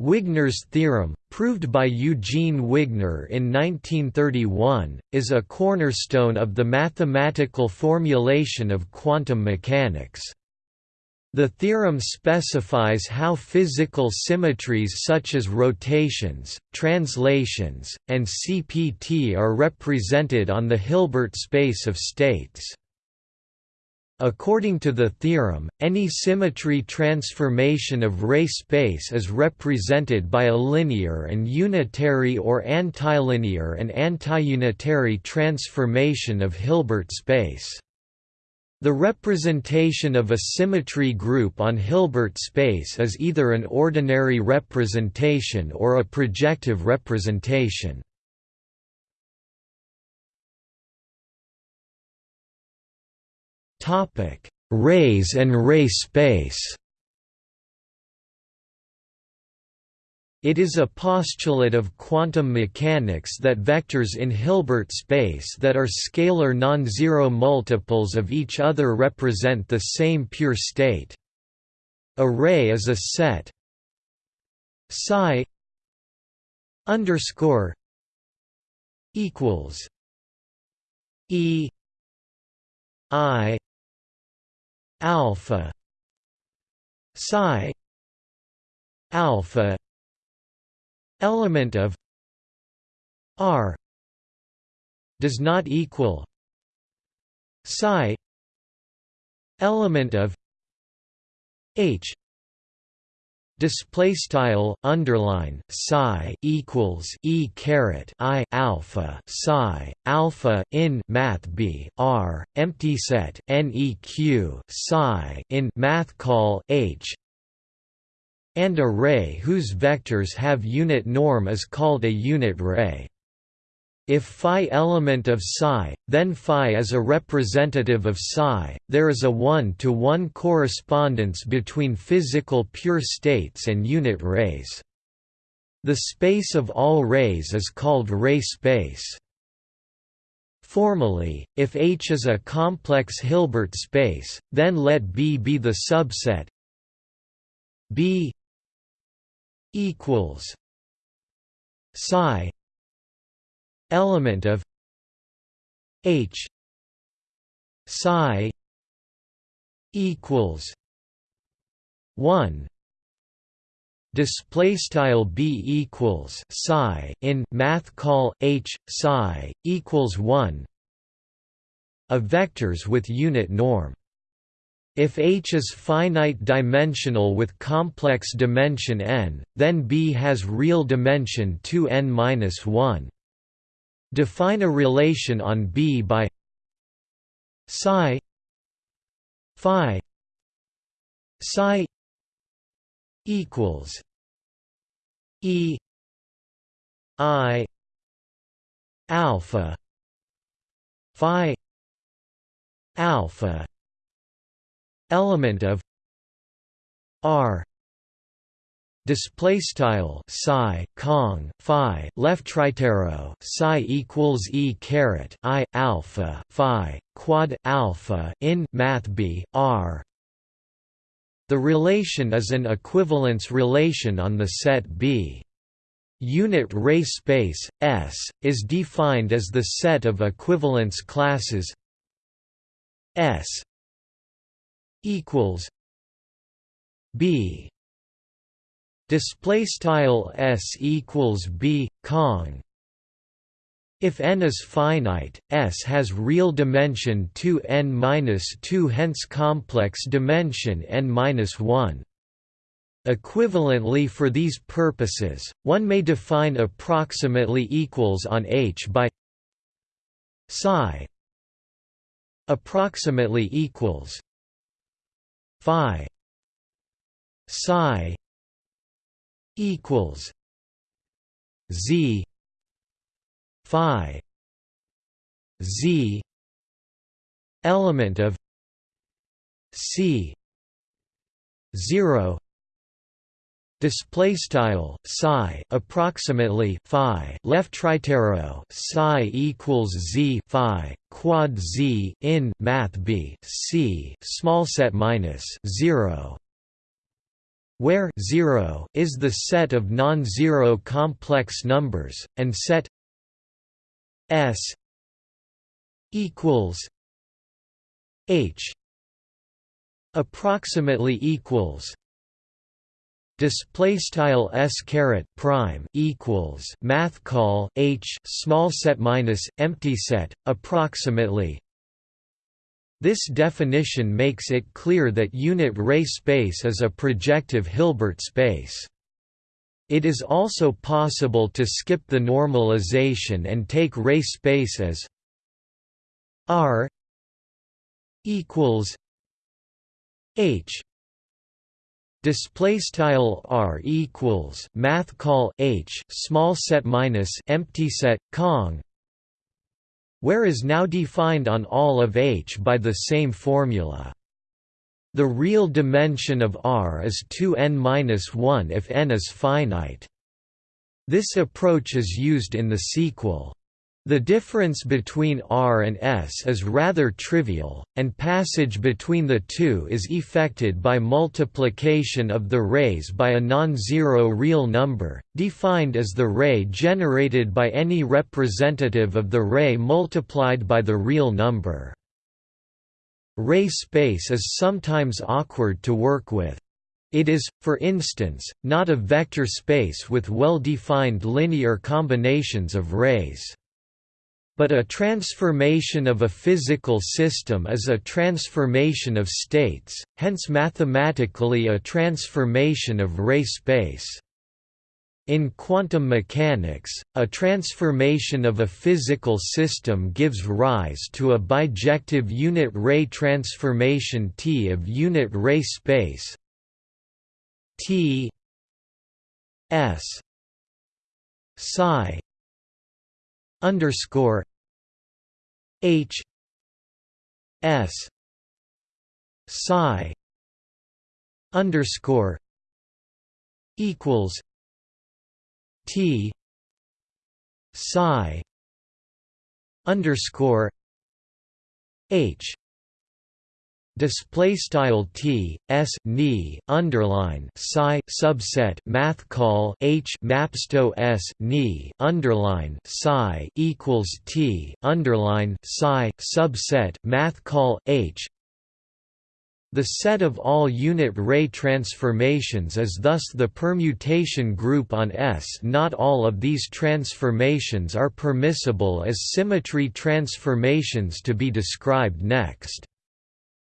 Wigner's theorem, proved by Eugene Wigner in 1931, is a cornerstone of the mathematical formulation of quantum mechanics. The theorem specifies how physical symmetries such as rotations, translations, and CPT are represented on the Hilbert space of states. According to the theorem, any symmetry transformation of Ray space is represented by a linear and unitary or antilinear and antiunitary transformation of Hilbert space. The representation of a symmetry group on Hilbert space is either an ordinary representation or a projective representation. Rays and ray space. It is a postulate of quantum mechanics that vectors in Hilbert space that are scalar non-zero multiples of each other represent the same pure state. A ray is a set psi underscore equals e i alpha psi alpha element of r does not equal psi element of h display style underline psi equals e caret i alpha psi alpha in math b r empty set neq psi in math call h and a ray whose vectors have unit norm is called a unit ray if phi element of psi, then phi is a representative of psi, there is a one-to-one -one correspondence between physical pure states and unit rays. The space of all rays is called ray space. Formally, if H is a complex Hilbert space, then let B be the subset B equals psi element of H psi equals 1 display style b equals psi in math call h psi equals 1 of vectors with unit norm if H is finite dimensional with complex dimension n, then B has real dimension 2n-1. Define a relation on B by psi phi psi equals e i alpha phi alpha element of r display style psi kong phi left tritero psi equals e caret i alpha phi quad alpha in math b r the relation is an equivalence relation on the set B. Unit ray space S is defined as the set of equivalence classes S equals B display style s equals b kong if n is finite s has real dimension 2 n minus 2 hence complex dimension n minus 1 Equivalently for these purposes, one may define approximately equals on H by psi approximately equals phi psi equals Z Phi Z element of C zero display style psi approximately phi left tritero psi equals z phi quad z in math b c small set minus 0 where 0 is the set of non-zero complex numbers, and set S equals H approximately equals display style s caret prime equals math call h small set minus empty set approximately this definition makes it clear that unit ray space is a projective Hilbert space. It is also possible to skip the normalization and take ray space as R equals H display style r equals math call h small set minus empty set kong where is now defined on all of H by the same formula. The real dimension of R is 2n-1 if n is finite. This approach is used in the sequel. The difference between R and S is rather trivial, and passage between the two is effected by multiplication of the rays by a non-zero real number, defined as the ray generated by any representative of the ray multiplied by the real number. Ray space is sometimes awkward to work with. It is, for instance, not a vector space with well-defined linear combinations of rays. But a transformation of a physical system is a transformation of states, hence mathematically a transformation of ray space. In quantum mechanics, a transformation of a physical system gives rise to a bijective unit ray transformation T of unit ray space T S psi underscore H S psi underscore equals T psi underscore H display style t s ni underline psi subset math call h mapsto s ni underline psi equals t underline psi subset math call h the set of all unit ray transformations is thus the permutation group on S. Not all of these transformations are permissible as symmetry transformations to be described next.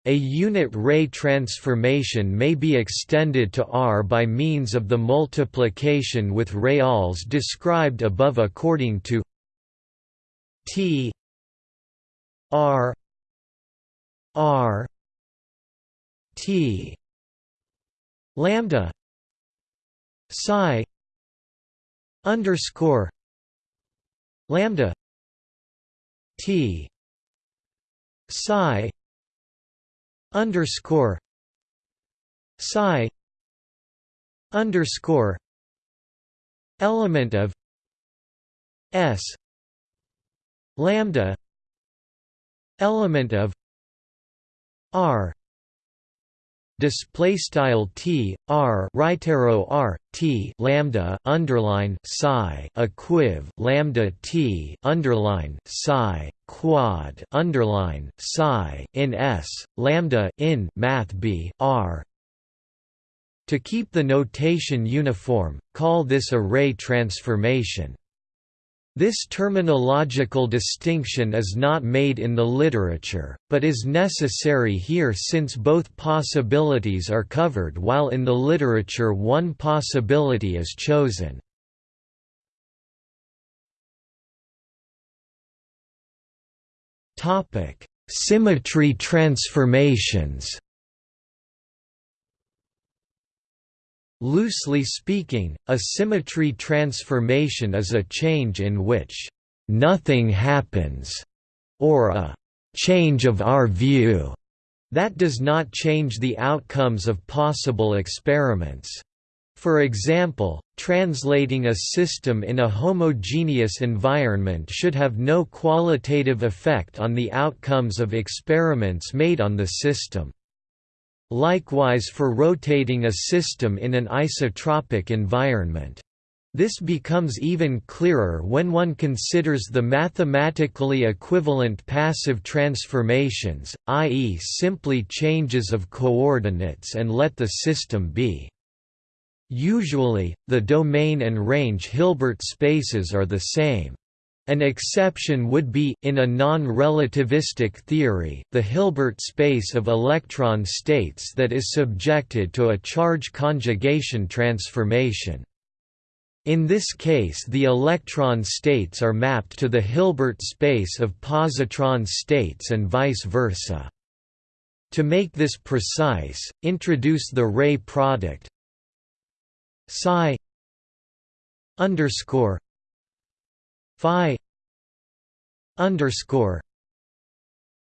A unit ray transformation may be extended to R by means of the multiplication with reals described above according to T R R T lambda psi underscore lambda T psi underscore psi underscore element of s lambda element of r display style t r right arrow r t lambda underline psi equiv lambda t underline psi quad underline psi in s lambda in math b r to keep the notation uniform call this a ray transformation this terminological distinction is not made in the literature, but is necessary here since both possibilities are covered while in the literature one possibility is chosen. Symmetry transformations Loosely speaking, a symmetry transformation is a change in which nothing happens, or a change of our view that does not change the outcomes of possible experiments. For example, translating a system in a homogeneous environment should have no qualitative effect on the outcomes of experiments made on the system. likewise for rotating a system in an isotropic environment. This becomes even clearer when one considers the mathematically equivalent passive transformations, i.e. simply changes of coordinates and let the system be. Usually, the domain and range Hilbert spaces are the same. An exception would be, in a non-relativistic theory, the Hilbert space of electron states that is subjected to a charge conjugation transformation. In this case the electron states are mapped to the Hilbert space of positron states and vice versa. To make this precise, introduce the ray product psi underscore phi underscore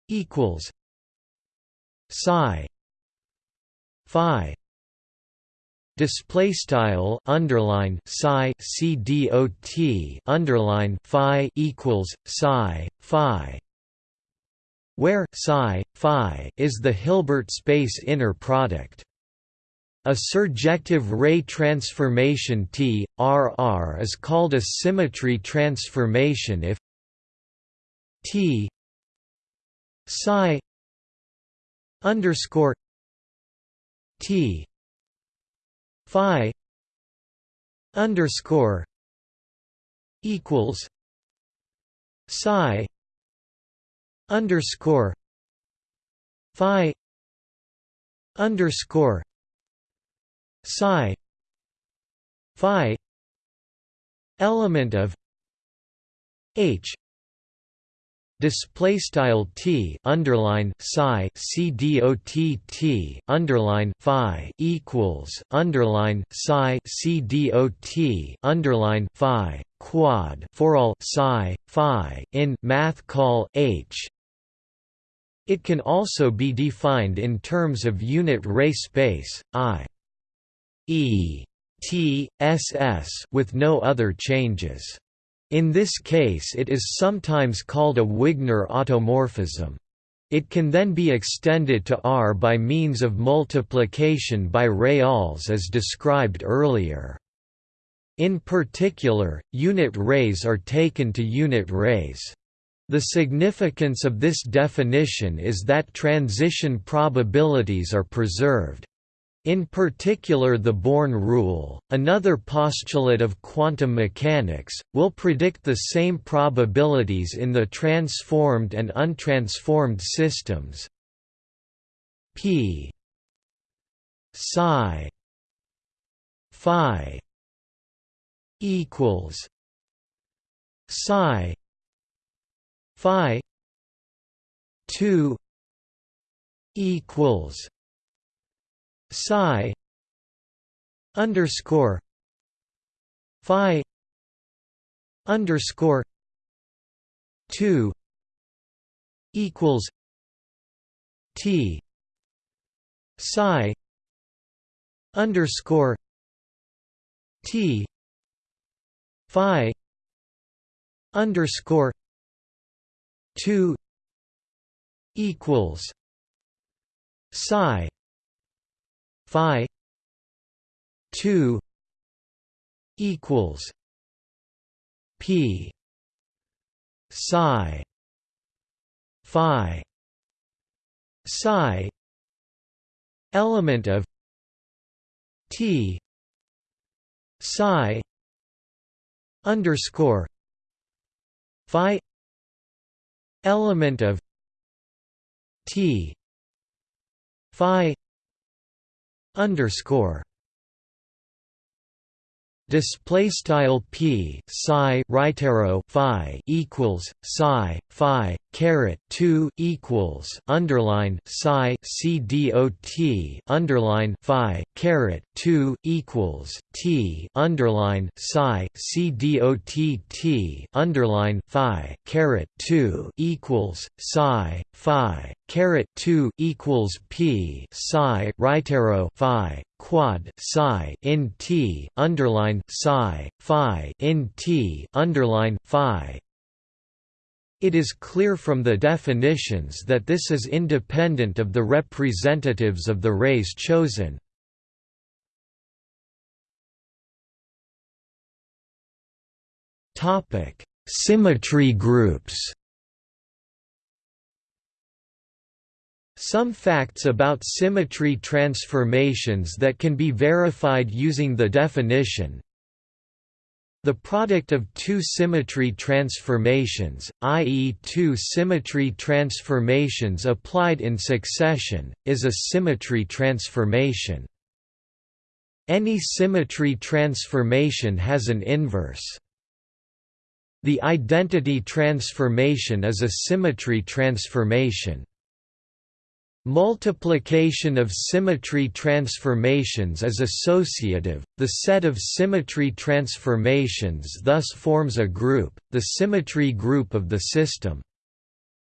equals psi phi display style underline psi c dot underline phi equals psi phi where psi phi is the Hilbert space inner product a surjective ray transformation T, RR is called a symmetry transformation if T psi underscore T phi underscore equals psi underscore phi underscore psi phi element of h display style t underline psi c dot t underline phi equals underline psi c dot underline phi quad for all psi phi in math call h. It can also be defined in terms of unit ray space i E T S S with no other changes. In this case it is sometimes called a Wigner automorphism. It can then be extended to R by means of multiplication by reals as described earlier. In particular, unit rays are taken to unit rays. The significance of this definition is that transition probabilities are preserved. In particular the Born rule, another postulate of quantum mechanics, will predict the same probabilities in the transformed and untransformed systems. P psi phi equals psi phi 2 equals psi underscore phi underscore two equals T psi underscore T phi underscore two equals psi phi 2 equals p psi phi psi element of t psi underscore phi element of t phi underscore display style p psi right arrow phi equals psi phi caret 2 equals underline psi c dot underline phi caret 2 equals t underline psi c dot t underline phi caret 2 equals psi phi caret 2 equals p psi right arrow phi quad psi in t underline psi phi in t underline phi It is clear from the definitions that this is independent of the representatives of the rays chosen. Symmetry groups Some facts about symmetry transformations that can be verified using the definition the product of two symmetry transformations, i.e. two symmetry transformations applied in succession, is a symmetry transformation. Any symmetry transformation has an inverse. The identity transformation is a symmetry transformation. Multiplication of symmetry transformations is associative, the set of symmetry transformations thus forms a group, the symmetry group of the system.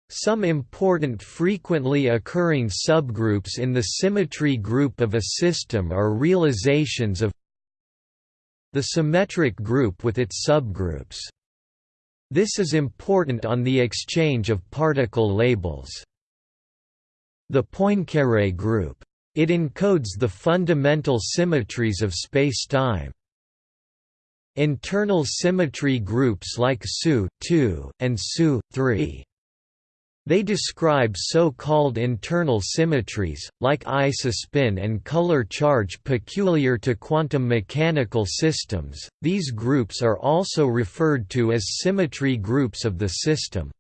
Some important frequently occurring subgroups in the symmetry group of a system are realizations of the symmetric group with its subgroups. This is important on the exchange of particle labels. The Poincaré group. It encodes the fundamental symmetries of spacetime. Internal symmetry groups like SU and SU They describe so-called internal symmetries, like isospin and color charge peculiar to quantum mechanical systems. These groups are also referred to as symmetry groups of the system.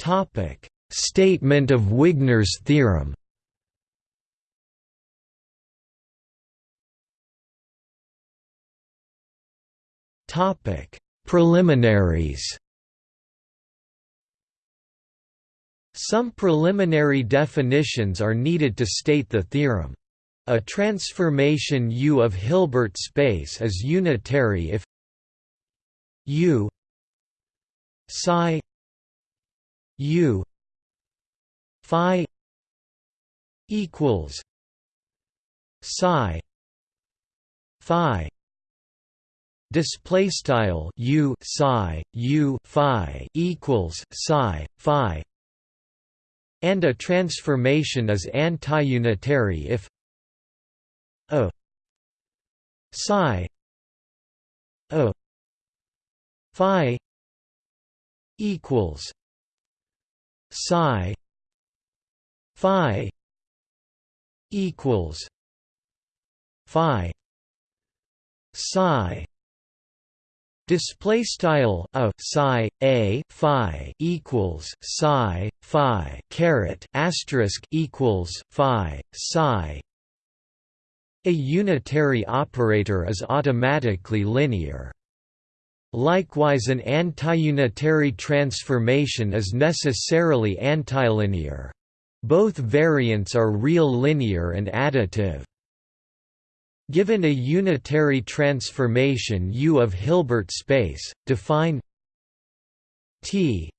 Topic: Statement of Wigner's theorem. Topic: Preliminaries. Some preliminary definitions are needed to state the theorem. A transformation U of Hilbert space is unitary if U psi U Phi equals Psi Phi display style U psi U Phi equals Psi Phi and a transformation is anti-unitary if a psi a phi equals psi phi equals phi psi Display style a psi a phi equals psi phi caret asterisk equals phi psi. A unitary operator is automatically linear. Likewise an antiunitary transformation is necessarily antilinear. Both variants are real linear and additive. Given a unitary transformation U of Hilbert space, define T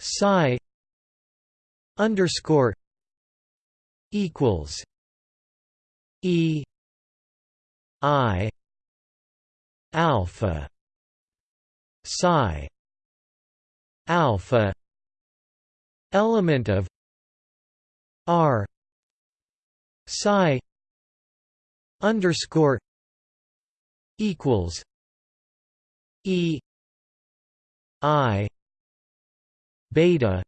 psi underscore equals E I alpha psi alpha element of r psi underscore equals e i beta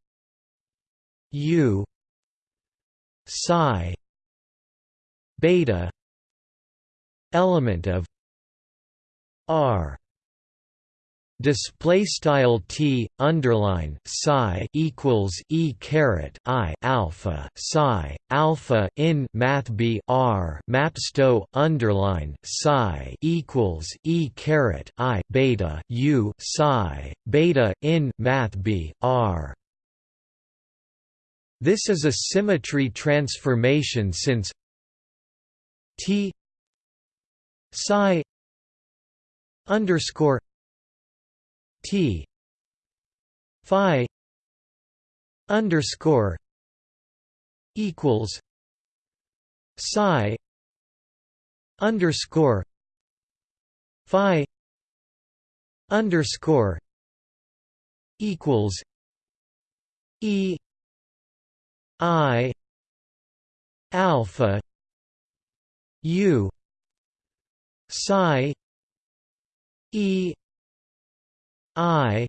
u psi beta element of R display style T underline psi equals E caret I alpha psi alpha in math B R mapsto underline psi equals E caret I beta U psi beta in math B R. This is a symmetry transformation since T psi underscore T. Phi underscore equals Psi underscore phi underscore equals e i alpha u psi e i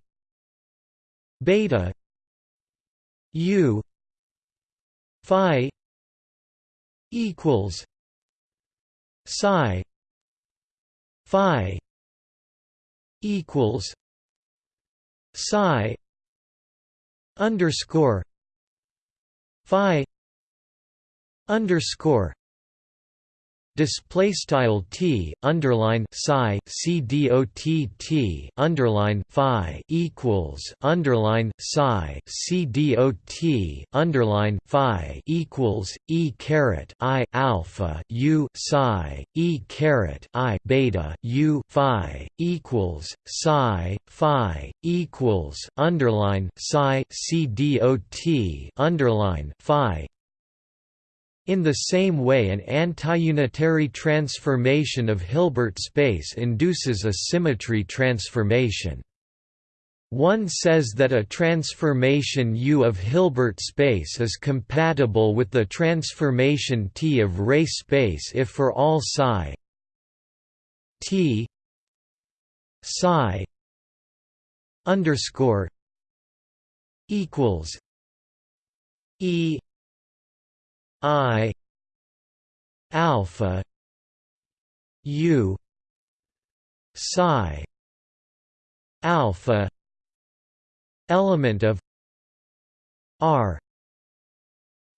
beta u phi equals psi phi equals psi underscore phi underscore display style t underline psi c dot t underline phi equals underline psi c dot underline phi equals e caret i alpha u psi e caret i beta u phi equals psi phi equals underline psi c dot underline phi in the same way an antiunitary transformation of Hilbert space induces a symmetry transformation. One says that a transformation U of Hilbert space is compatible with the transformation T of ray space if for all psi T psi underscore equals E I alpha U psi alpha element of R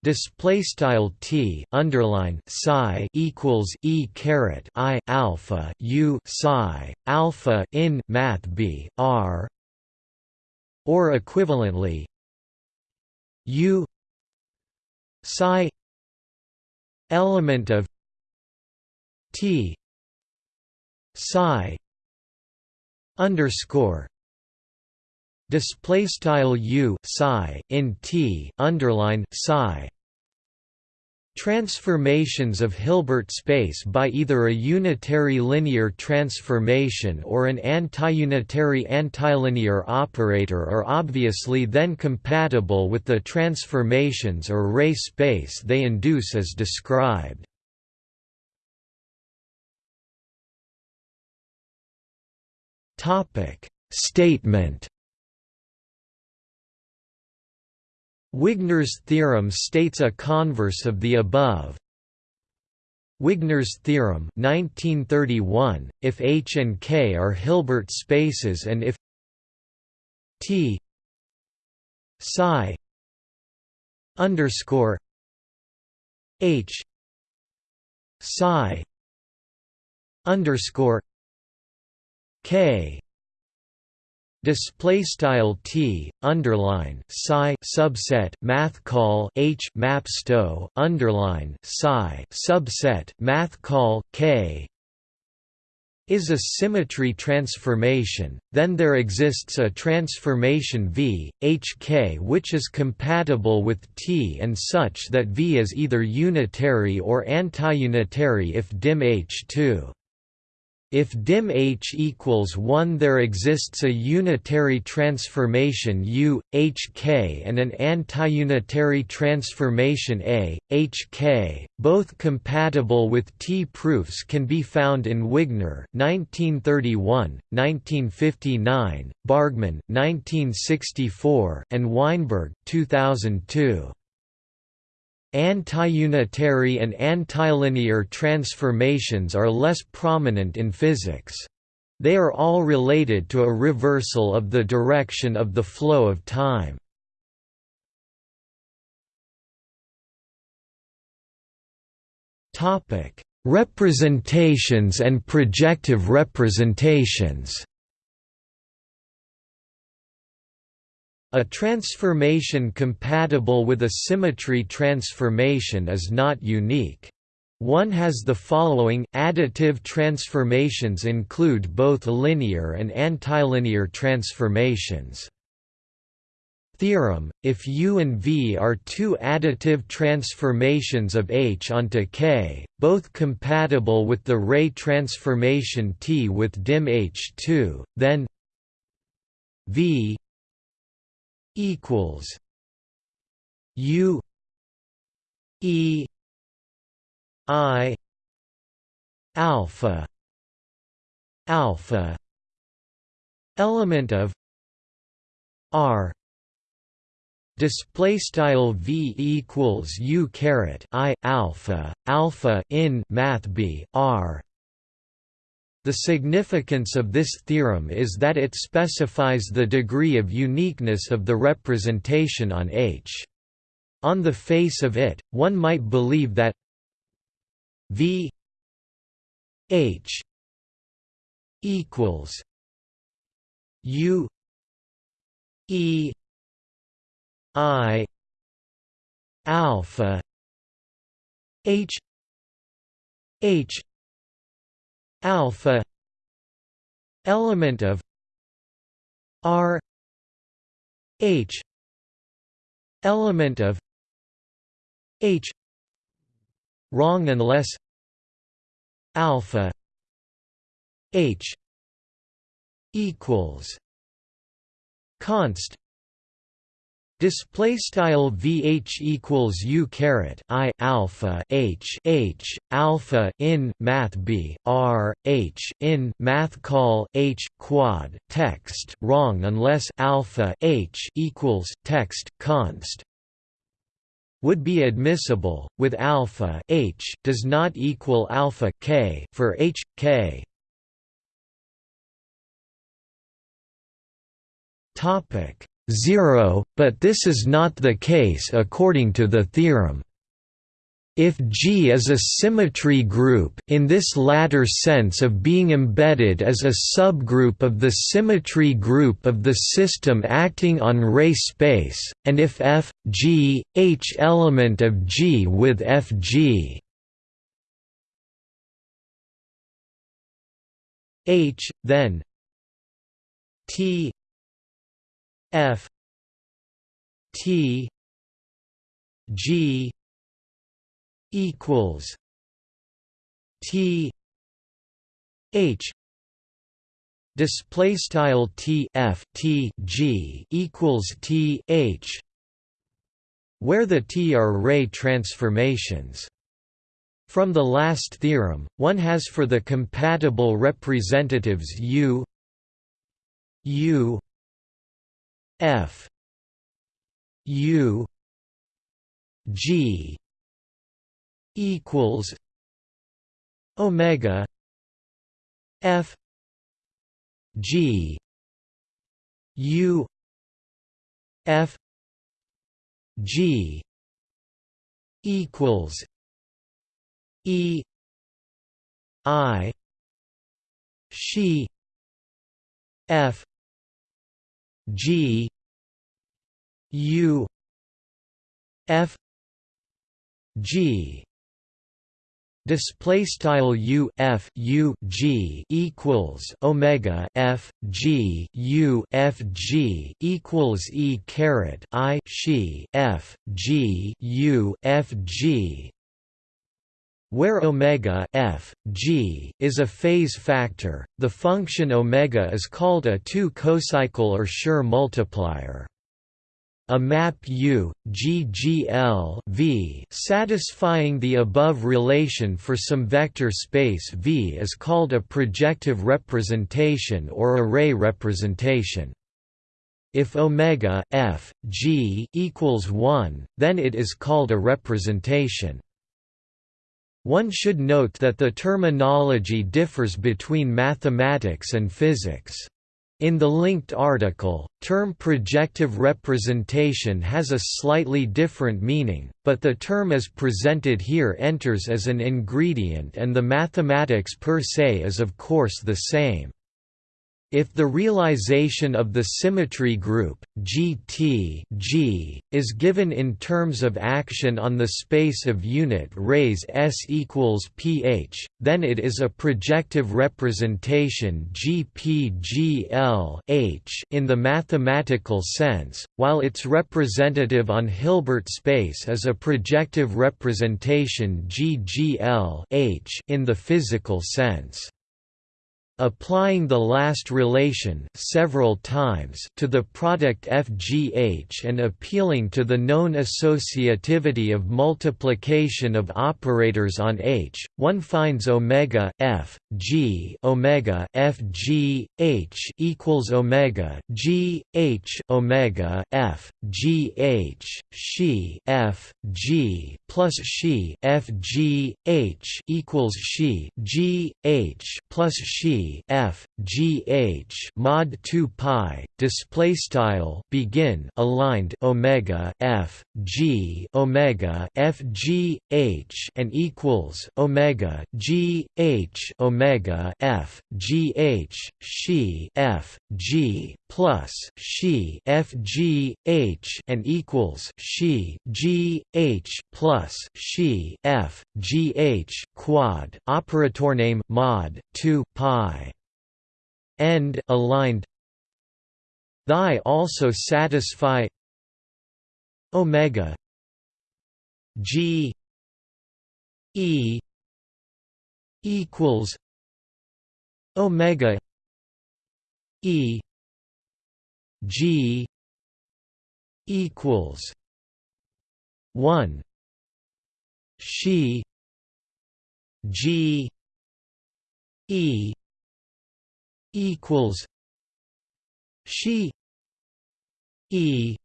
display style t underline psi equals e caret i alpha u psi alpha in math b r or equivalently u psi element of T psi underscore display style u psi in T underline psi Transformations of Hilbert space by either a unitary linear transformation or an antiunitary antilinear operator are obviously then compatible with the transformations or ray space they induce as described. Statement Wigner's theorem states a converse of the above. Wigner's theorem 1931, if H and K are Hilbert spaces and if T psi underscore H psi underscore K display style t underline psi subset math call h map sto underline psi subset math call k is a symmetry transformation, then there exists a transformation V, Hk which is compatible with T and such that V is either unitary or antiunitary if dim H2. If dim H equals 1 there exists a unitary transformation U, Hk and an antiunitary transformation A, Hk, both compatible with T proofs can be found in Wigner 1931, 1959, Bargmann 1964, and Weinberg 2002. Antiunitary and antilinear transformations are less prominent in physics. They are all related to a reversal of the direction of the flow of time. Representations and projective representations A transformation compatible with a symmetry transformation is not unique. One has the following additive transformations include both linear and antilinear transformations. Theorem, if U and V are two additive transformations of H onto K, both compatible with the ray transformation T with dim H2, then V equals U E I alpha alpha element of R display style v equals u caret i alpha alpha in math b r the significance of this theorem is that it specifies the degree of uniqueness of the representation on H. On the face of it, one might believe that V H equals U E I alpha H H alpha element of R H element of H wrong unless alpha H equals const Display style vh equals u caret i alpha h h alpha in math b r h in math call h quad text wrong unless alpha h equals text const would be admissible with alpha h does not equal alpha k for h k. Topic 0, but this is not the case according to the theorem. If G is a symmetry group in this latter sense of being embedded as a subgroup of the symmetry group of the system acting on ray space, and if F, G, H element of G with F G H, then T F T G equals T H display style T F T G equals T H where the T are ray transformations. From the last theorem one has for the compatible representatives U U F. U. G. equals Omega F. G. U. F. G. equals E. I. She. F G U F G display style U F U G equals Omega F G U F G equals E caret I she F G U F G where omega f, g is a phase factor, the function omega is called a 2 cocycle or Schur multiplier. A map U, G G L v satisfying the above relation for some vector space V is called a projective representation or a ray representation. If omega f, g equals 1, then it is called a representation. One should note that the terminology differs between mathematics and physics. In the linked article, term projective representation has a slightly different meaning, but the term as presented here enters as an ingredient and the mathematics per se is of course the same. If the realization of the symmetry group GT G is given in terms of action on the space of unit rays S equals pH, then it is a projective representation GPGL in the mathematical sense, while its representative on Hilbert space is a projective representation GGL in the physical sense. Applying the last relation several times to the product FGH and appealing to the known associativity of multiplication of operators on H, one finds omega f g omega f g h equals omega g h omega f g h she f g plus she f g h equals she g h plus she f g h mod 2 pi display style begin aligned omega f g omega f g h and equals omega g h omega f g h she f g plus she f g h and equals she g h plus she f g h quad operator name mod 2 pi end aligned. Thy also satisfy omega g e equals omega e G equals one. She G E equals she E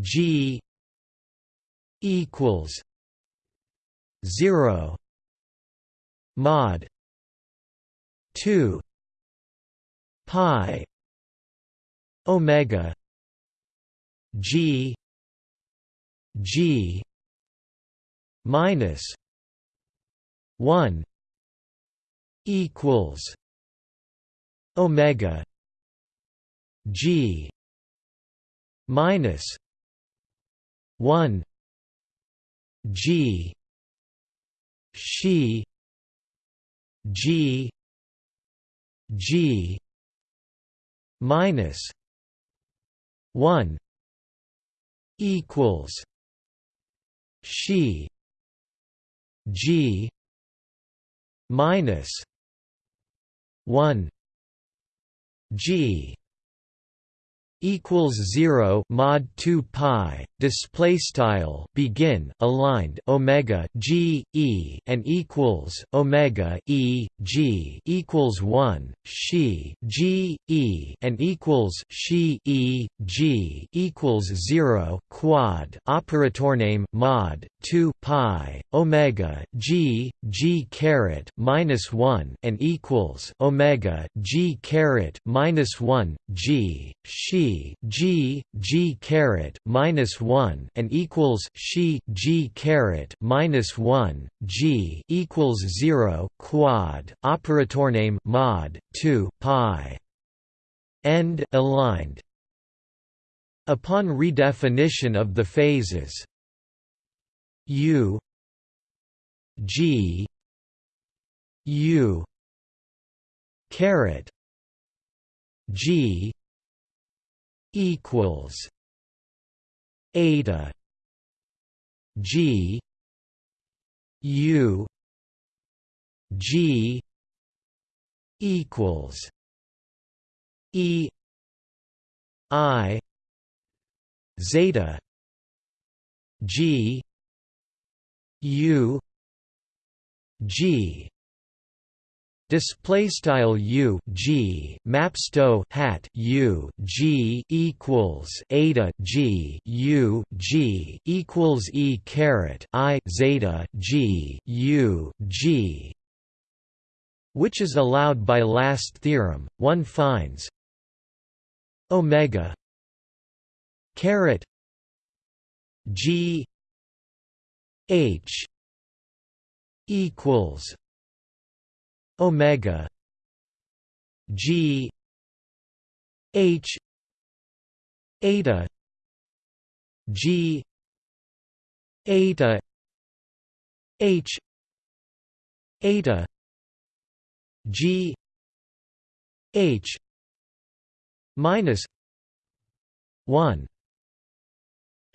G equals zero. Mod two pi omega g g minus 1 equals omega g minus 1 g she g g minus 1 equals she g minus 1 g equals 0 mod 2 pi display style begin aligned omega g e and equals omega e g equals 1 she g e and equals she e g equals 0 quad operator name mod 2 pi omega g g caret minus 1 and equals omega g caret minus 1 g she G G caret minus one and equals she G caret minus one G equals zero quad operator name mod two pi. End aligned. Upon redefinition of the phases U G U caret G equals eta G U G equals E I zeta G U G display style u g mapsto hat u g equals eta g u g equals e caret i zeta g u g which is allowed by last theorem. One finds omega caret g h equals omega G H eta G eta H eta G H minus one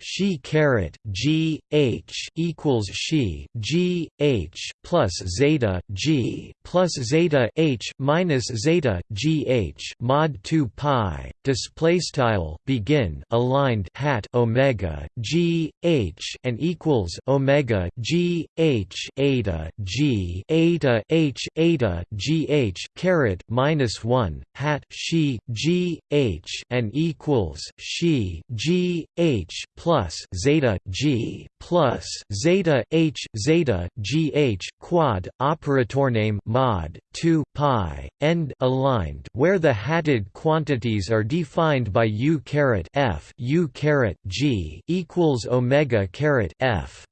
she caret g h equals she g h plus zeta g plus zeta h minus zeta g h mod 2 pi display style begin aligned hat omega g h and equals omega g h eta g eta h eta g h caret minus 1 hat she g h and equals she g h plus plus zeta g plus zeta h zeta gh quad operator name mod 2 pi end aligned where the hatted quantities are defined by u caret f u caret g equals omega caret f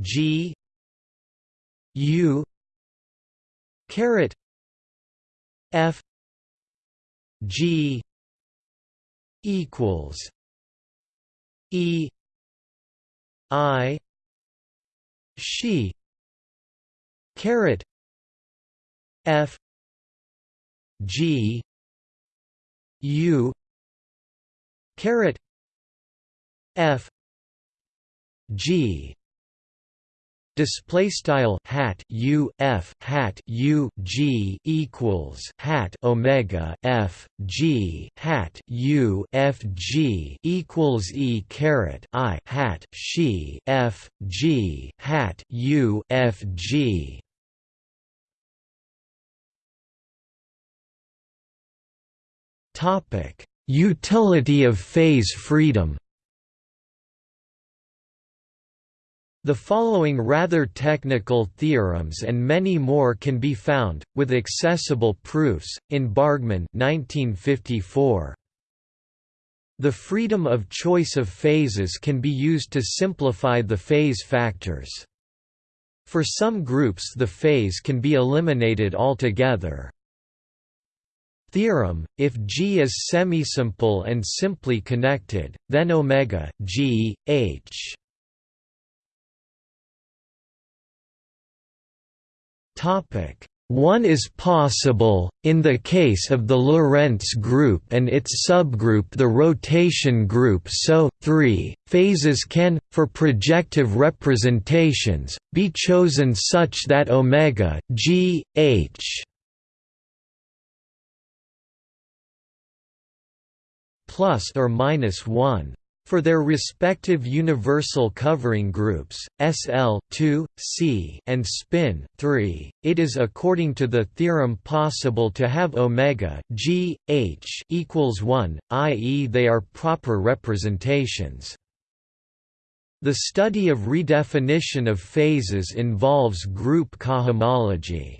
g u caret f g equals E I she caret F G U caret F G display style hat u f hat u g equals hat omega f g hat u f g equals e caret i hat she f g hat u f g. Topic utility of phase freedom The following rather technical theorems and many more can be found, with accessible proofs, in Bargmann 1954. The freedom of choice of phases can be used to simplify the phase factors. For some groups the phase can be eliminated altogether. Theorem: If G is semisimple and simply connected, then omega G H One is possible, in the case of the Lorentz group and its subgroup the rotation group so, 3, phases can, for projective representations, be chosen such that omega g, h plus or minus 1 for their respective universal covering groups, SL 2, C, and spin 3, it is according to the theorem possible to have omega g h equals 1, i.e. they are proper representations. The study of redefinition of phases involves group cohomology.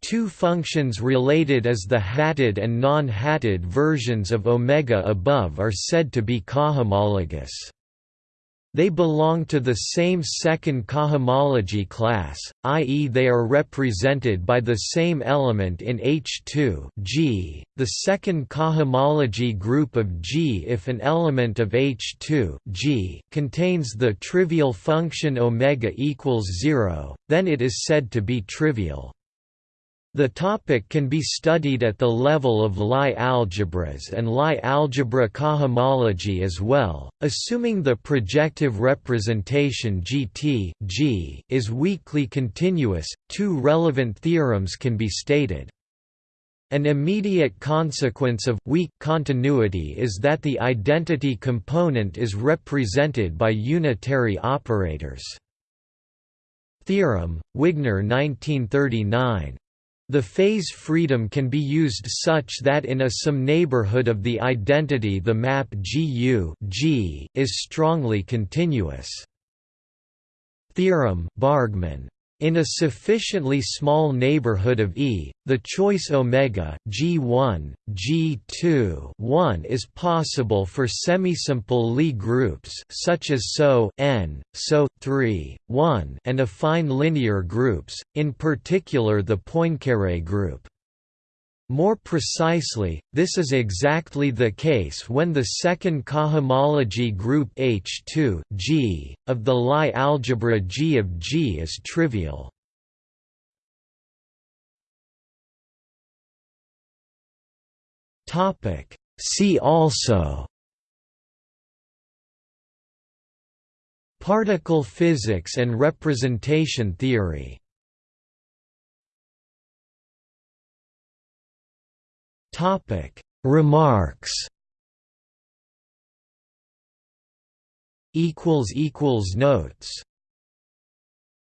Two functions related as the hatted and non-hatted versions of omega above are said to be cohomologous. They belong to the same second cohomology class, i.e. they are represented by the same element in H2 G, the second cohomology group of G if an element of H2 G contains the trivial function omega equals 0, then it is said to be trivial. The topic can be studied at the level of Lie algebras and Lie algebra cohomology as well, assuming the projective representation GT G is weakly continuous, two relevant theorems can be stated. An immediate consequence of weak continuity is that the identity component is represented by unitary operators. Theorem, Wigner 1939 the phase freedom can be used such that in a some neighborhood of the identity the map GU G is strongly continuous. Theorem Bargmann in a sufficiently small neighborhood of E, the choice omega G1, G2 1 is possible for semisimple Lie groups such as SO n, SO 3, 1 and affine linear groups, in particular the Poincaré group. More precisely, this is exactly the case when the second cohomology group H2 G, of the Lie algebra G of G is trivial. Topic See also Particle physics and representation theory Topic. Remarks. Equals equals Notes